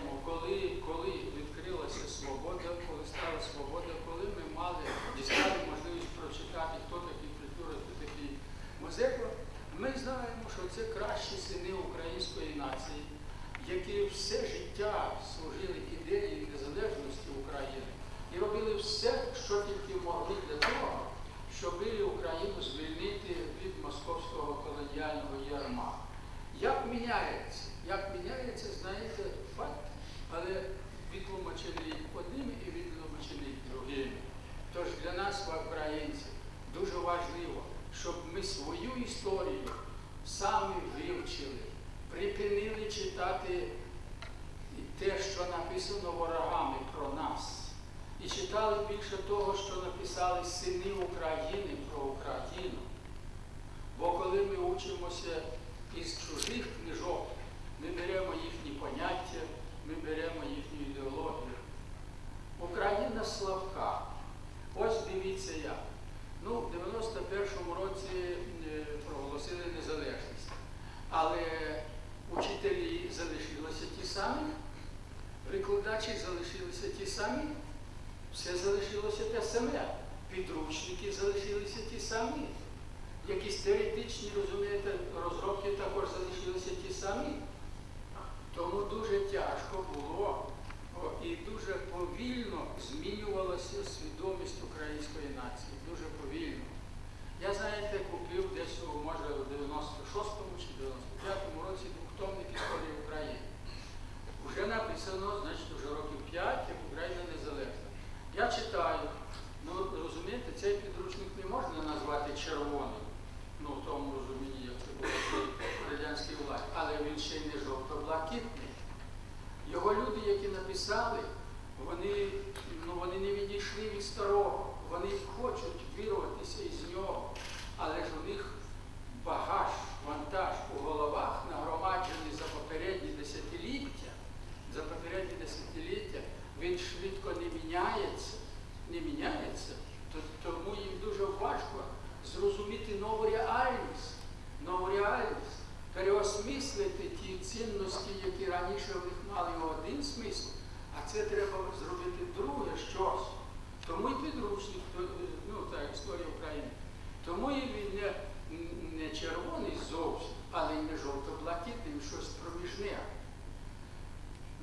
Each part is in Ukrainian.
знаємо, коли, коли відкрилася свобода, коли стала свобода, коли ми мали дістали можливість прочитати, хто такий культура, хто такий Мазепа, ми знаємо, що це кращі сини української нації, які все життя служили ідеї незалежності України і робили все, що тільки могли для того, щоб Україну звільнити від московського колоніального ярма. Як міняється? Як міняється, знаєте, факт, але відтлумачений одним і відтлумачений другим. Тож для нас, українців, дуже важливо, щоб ми свою історію самі вивчили, припинили читати те, що написано ворогами про нас. І читали більше того, що написали сини України про Україну. Бо коли ми учимося із чужих книжок, ми беремо їхні поняття, ми беремо їхню ідеологію. Україна слабка. Ось дивіться як. Ну, в 91-му році е, проголосили незалежність. Але учителі залишилися ті самі, викладачі залишилися ті самі, все залишилося те саме. Підручники залишилися ті самі. Якісь теоретичні, розумієте, розробки також залишилися ті самі. Тому дуже тяжко було і дуже повільно змінювалася свідомість української нації. Дуже повільно. Я, знаєте, купив десь, у, може, в 96-му чи 95-му році двохтомник історії України. Вже написано, значить, вже років 5, як Україна незалежна. Я читаю, ну розумієте, цей підручник не можна назвати червоним, ну в тому розумінні, як це було при радянській владі, але він ще й не жовто-блакитний. Його люди, які написали, вони, ну, вони не відійшли від старого, вони хочуть вірватися із нього, але ж у них багаж, вантаж у головах нагромаджений за попередні десятиліття, за попередні десятиліття, він швидко не міняється, не міняється, то, тому їм дуже важко зрозуміти нову реальність, нову реальність, переосмислити ті цінності, які раніше в них мали один смисл, а це треба зробити друге щось. Тому і підручник, то, ну так, історія України. Тому і він не, не червоний зовсім, але й не жовто-блакитним, щось проміжне.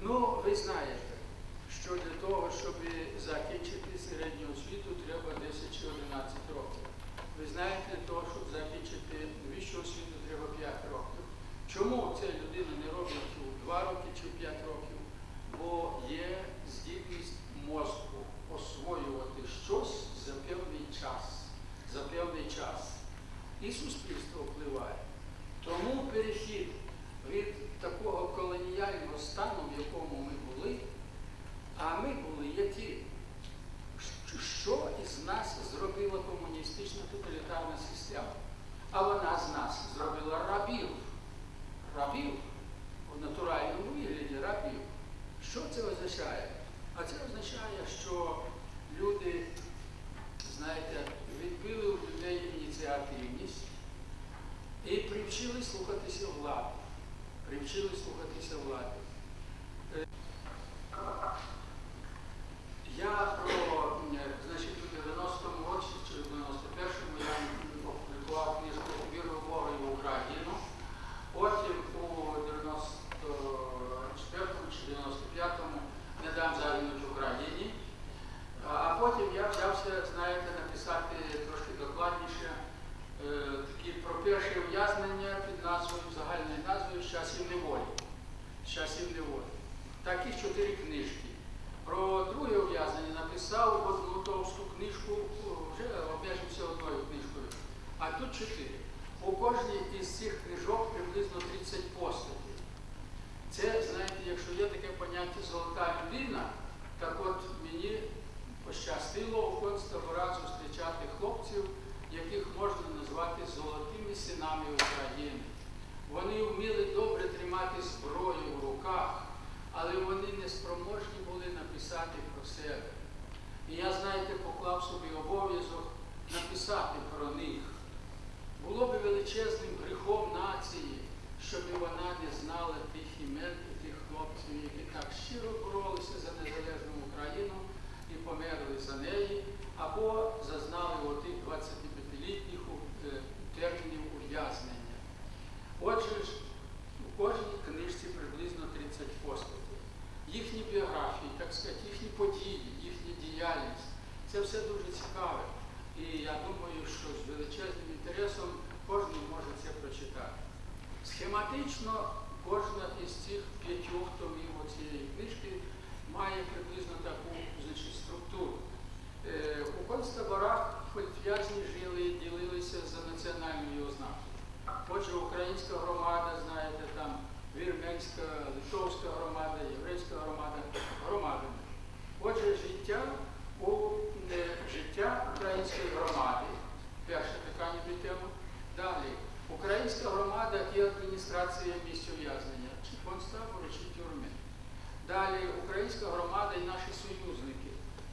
Ну, ви знаєте, що для того, щоб закінчити середню освіту, треба 10 чи 11 років. Ви знаєте, для того, щоб закінчити вищу освіту, треба 5 років. Чому ця людина не робить у 2 роки чи в 5 років? Бо є здібність мозку освоювати щось за певний час. За певний час. І суспільство впливає. Тому перехід від такого колоніального стану, в якому ми були, а ми були які? Що із нас зробила комуністична тоталітарна система? А вона з нас зробила рабів. Рабів у натуральному вигляді рабів. Що це означає? А це означає, що люди, знаєте, відбили у людей ініціативність і привчили слухатися влади. Привчили слухатися влади. Е, Я про, е, значить, у 90-му році чи в 91-му я опублікував книжку «Віру Бога і в Україну». Потім у 94-му чи 95-му не дам загинути Україні. А а потім я взявся, знаєте, написати трошки докладніше е, такі про перше ув'язнення під назвою, загальною назвою «З часів неволі. З часів неволі. Такі чотири книжки. Про друге ув'язнення написав одну товсту книжку, вже обмежився одною книжкою. А тут чотири. У кожній із цих книжок приблизно 30 постатей. Це, знаєте, якщо є таке поняття золота людина, так от мені пощастило у концтаборах зустрічати хлопців, яких можна назвати золотими синами України. Вони вміли добре тримати зброю в руках, але вони не спроможні були написати про себе. І я, знаєте, поклав собі обов'язок написати про них. Було би величезним гріхом нації, щоб вона не знала тих імен і тих хлопців, які так щиро боролися за незалежну Україну і померли за неї, або зазнали отих 25-літніх е, термінів ув'язнення. Отже ж, у кожній книжці приблизно 30 постатей. Їхні біографії, так сказати, їхні події, їхня діяльність. Це все дуже цікаве. І я думаю, що з величезним інтересом кожен може це прочитати. Схематично кожна із цих п'ятьох томів цієї книжки має приблизно таку значить, структуру. Е, у концтаборах політв'язні жили, і ділилися за національною ознакою. Отже, українська громада, знаєте, там вірменська, литовська громада, єврейська громада, громадами. Отже, життя у е, життя української громади. Перша така ніби тема. Далі. Українська громада і адміністрація місць ув'язнення, чи концтабору, чи тюрми. Далі українська громада і наші союзники.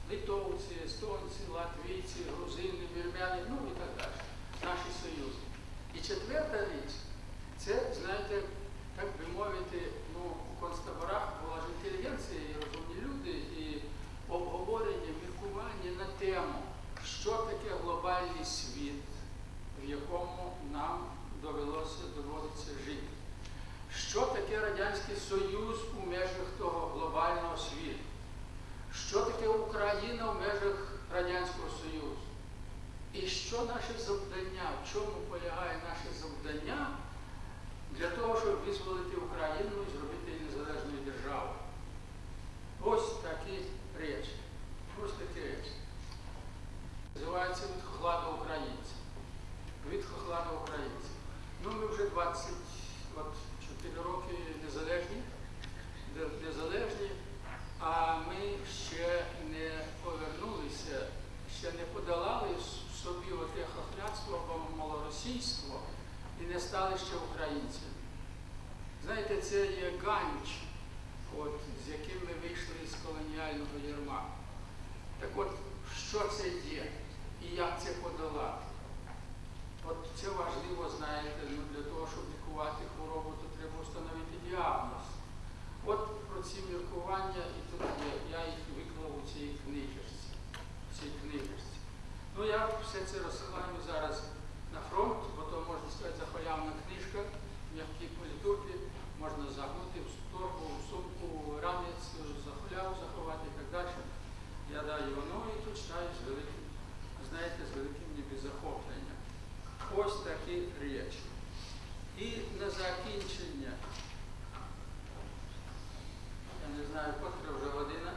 Литовці, естонці, латвійці, грузини, вірмяни, ну і так далі. Наші союзники. І четверта річ, це, знаєте, так би мовити, ну, у концтаборах була ж інтелігенція і розумні люди, і обговорення, міркування на тему, що таке глобальний світ, в якому нам довелося доводиться жити. Що таке Радянський Союз у межах того глобального світу? Що таке Україна в межах Радянського Союзу? І що наше завдання, в чому полягає наше завдання для того, щоб визволити Україну і зробити її незалежною державою? Ось такі речі. Ось такі речі. Називається від хохла українців. Від хохлада українців. Ну, ми вже 24 роки незалежні, де- незалежні, а ми ще не повернулися, ще не подолали в собі оте хохляцтво або малоросійство і не стали ще українцями. Знаєте, це є ганч, от, з яким ми вийшли з колоніального ярма. Так от, що це є і як це подолати? От це важливо, знаєте, ну, для того, щоб лікувати хворобу, то треба встановити діагноз. От про ці міркування і тут я їх виклав у цій книжці. Цій книжці. Ну я все це розсилаю зараз на фронт, бо то можна сказати захолявна книжка, м'які політурки, можна загнути в торбу, в сумку, в ранець, захоляву заховати і так далі. Я даю воно і тут читаю з великим, знаєте, з великим ніби захопленням. Ось такі речі. І на закінчення, я не знаю, котра вже година.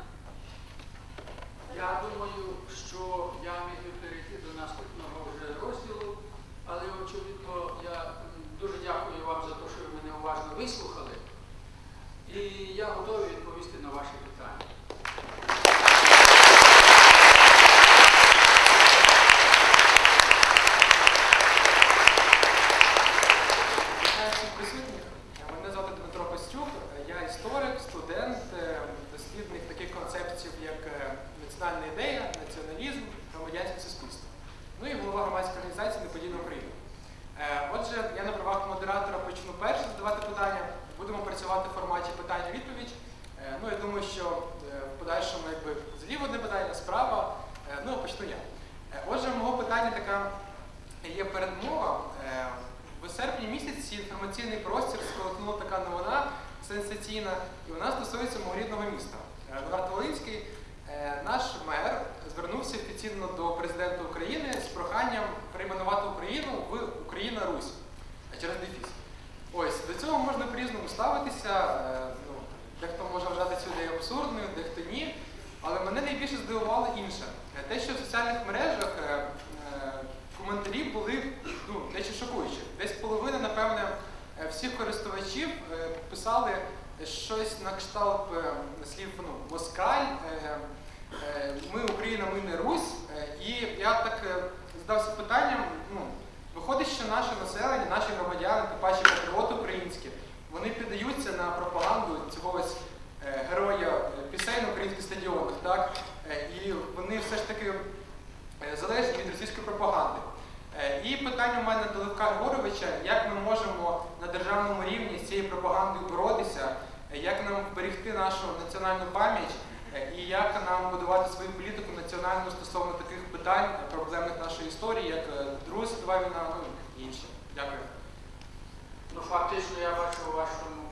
Я думаю, що я міг би перейти до наступного вже розділу, але очевидно я м, дуже дякую вам за те, що ви мене уважно вислухали. І я готовий відповісти на ваші питання. Вітаю всіх присутніх. Мене звати Дмитро Костюк. Я історик, студент, е, дослідник таких концепцій, як е, національна ідея, націоналізм, громадянське суспільство. Ну і голова громадської організації Неподільна Україна. Е, Отже, я на правах модератора почну перше задавати питання. Будемо працювати в форматі питання-відповідь. Е, Ну, я думаю, що е, в подальшому якби зліва одне питання, справа. Е, Ну, почну я. Е, Отже, мого питання така є передмова. Е, В серпні місяці інформаційний простір сколихнула така новина сенсаційна, і вона стосується мого рідного міста. Едуард Волинський, е, наш мер, звернувся офіційно до президента України з проханням перейменувати Україну в Україна Русь через дефіс. Ось до цього можна по-різному ставитися. е, Ну, дехто може вважати цю ідею абсурдною, дехто ні. Але мене найбільше здивувало інше. Е, Те, що в соціальних мережах коментарі були ну, дещо шокуючі. Десь половина, напевне, е, всіх користувачів е, писали щось на кшталт е, слів ну, москаль, ми Україна, ми не Русь. І я так задався питанням, ну, виходить, що наше населення, наші громадяни, тим паче патріоти українські, вони піддаються на пропаганду цього ось героя пісень на українських стадіонах, так? І вони все ж таки залежні від російської пропаганди. І питання у мене до Левка Григоровича, як ми можемо на державному рівні з цією пропагандою боротися, як нам берегти нашу національну пам'ять е, і як нам будувати свою політику національну стосовно таких питань проблемних нашої історії, як е, Друга світова війна, ну і інші. Дякую. Ну, фактично, я бачу вашому